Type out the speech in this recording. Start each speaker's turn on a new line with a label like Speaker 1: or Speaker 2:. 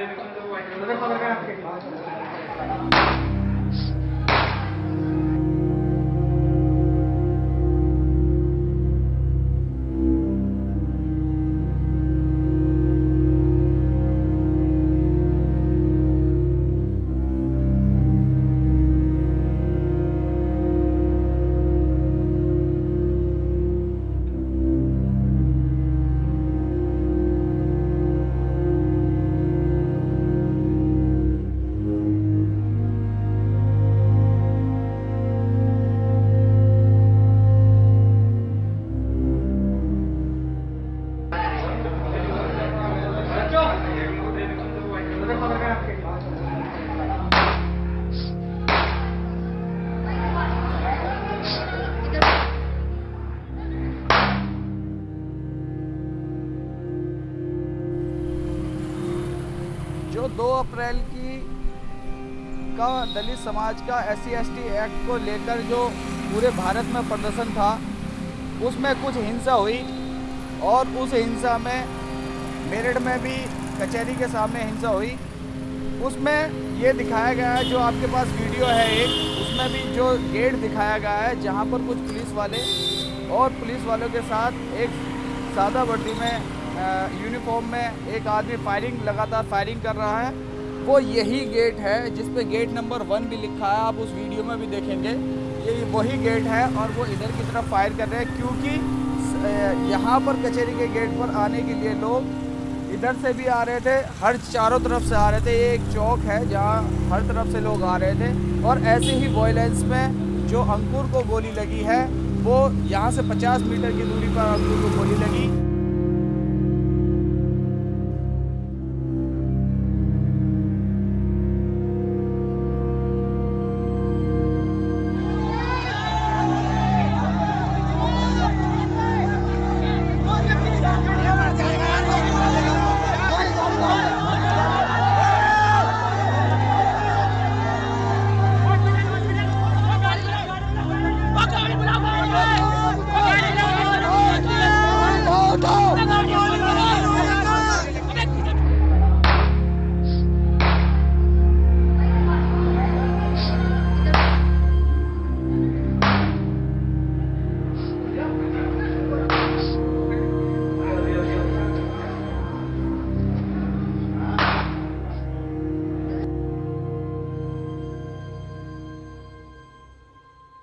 Speaker 1: それほどじゃなくて。जो 2 अप्रैल की का दलित समाज का एस सी एक्ट को लेकर जो पूरे भारत में प्रदर्शन था, उसमें कुछ हिंसा हुई और उस हिंसा में मेरठ में भी कचहरी के सामने हिंसा हुई। उसमें ये दिखाया गया है, जो आपके पास वीडियो है एक, उसमें भी जो गेट दिखाया गया है, जहाँ पर कुछ पुलिस वाले और पुलिस वालों के साथ एक सादा वर्दी में यूनिफॉर्म में एक आदमी फायरिंग लगातार फायरिंग कर रहा है। वो यही गेट है जिस पे गेट नंबर वन भी लिखा है, आप उस वीडियो में भी देखेंगे। ये वही गेट है और वो इधर की तरफ़ फायर कर रहे हैं, क्योंकि यहाँ पर कचहरी के गेट पर आने के लिए लोग इधर से भी आ रहे थे, हर चारों तरफ़ से आ रहे थे। ये एक चौक है, जहाँ हर तरफ़ से लोग आ रहे थे। और ऐसे ही वॉयलेंस में जो अंकुर को गोली लगी है, वो यहाँ से 50 मीटर की दूरी पर अंकुर को गोली लगी।